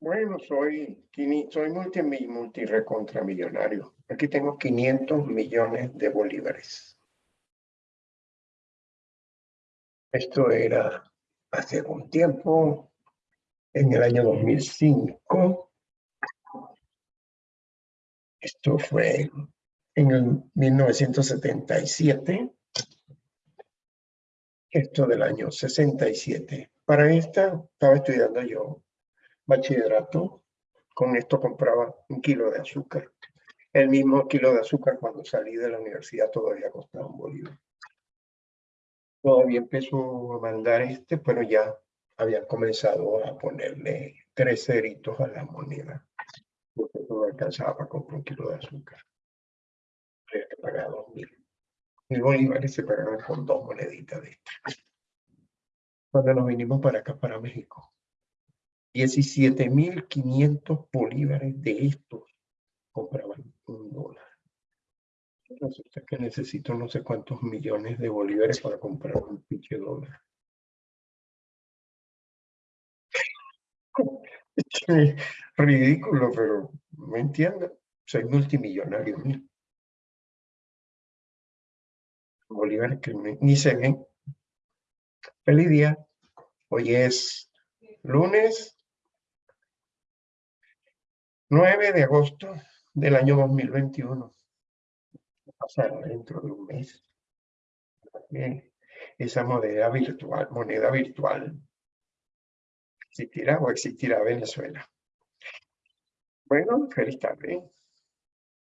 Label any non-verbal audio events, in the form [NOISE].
Bueno, soy, soy multi, multi recontra millonario. Aquí tengo 500 millones de bolívares. Esto era hace un tiempo, en el año 2005. Esto fue en el 1977. Esto del año 67. Para esta estaba estudiando yo bachillerato. Con esto compraba un kilo de azúcar. El mismo kilo de azúcar cuando salí de la universidad todavía costaba un bolívar. Todavía empezó a mandar este, pero ya habían comenzado a ponerle tres ceritos a la moneda. Porque no alcanzaba para comprar un kilo de azúcar. Había que pagar dos mil. Mil bolívares se pagaban con dos moneditas de estas. Cuando nos vinimos para acá, para México, 17.500 bolívares de estos compraban un dólar. Resulta que necesito no sé cuántos millones de bolívares para comprar un pinche dólar. [LAUGHS] Ridículo, pero me entiendo. Soy multimillonario. Bolívares que ni se ven. Feliz día. Hoy es lunes 9 de agosto del año 2021. Pasará dentro de un mes. Esa moneda virtual, moneda virtual, existirá o existirá Venezuela. Bueno, feliz tarde.